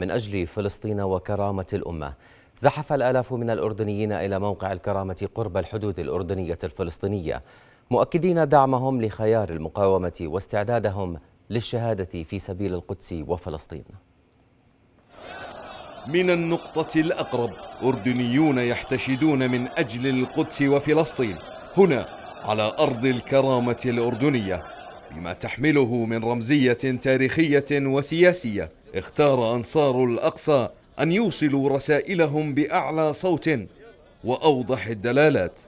من أجل فلسطين وكرامة الأمة. زحف الآلاف من الأردنيين إلى موقع الكرامة قرب الحدود الأردنية الفلسطينية مؤكدين دعمهم لخيار المقاومة واستعدادهم للشهادة في سبيل القدس وفلسطين. من النقطة الأقرب أردنيون يحتشدون من أجل القدس وفلسطين هنا على أرض الكرامة الأردنية بما تحمله من رمزية تاريخية وسياسية. اختار أنصار الأقصى أن يوصلوا رسائلهم بأعلى صوت وأوضح الدلالات.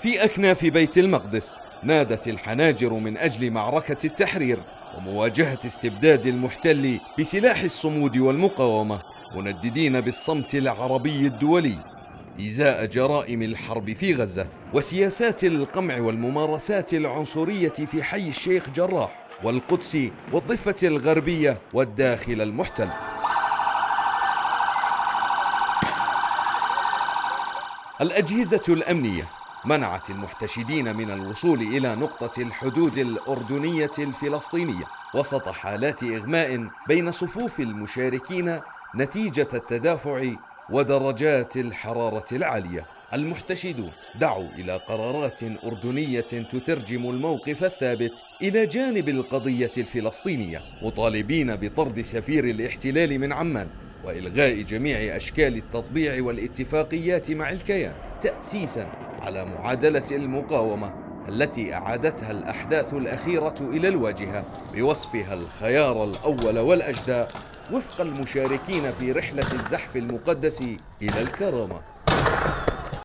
في أكناف بيت المقدس نادت الحناجر من أجل معركة التحرير ومواجهة استبداد المحتل بسلاح الصمود والمقاومة منددين بالصمت العربي الدولي. إزاء جرائم الحرب في غزة وسياسات القمع والممارسات العنصرية في حي الشيخ جراح والقدس والضفة الغربية والداخل المحتل. الأجهزة الأمنية منعت المحتشدين من الوصول إلى نقطة الحدود الأردنية الفلسطينية وسط حالات إغماء بين صفوف المشاركين نتيجة التدافع ودرجات الحرارة العالية. المحتشدون دعوا إلى قرارات أردنية تترجم الموقف الثابت إلى جانب القضية الفلسطينية مطالبين بطرد سفير الاحتلال من عمان وإلغاء جميع أشكال التطبيع والاتفاقيات مع الكيان تأسيسا على معادلة المقاومة التي أعادتها الأحداث الأخيرة إلى الواجهة بوصفها الخيار الأول والأجدى وفق المشاركين في رحلة الزحف المقدس إلى الكرامة.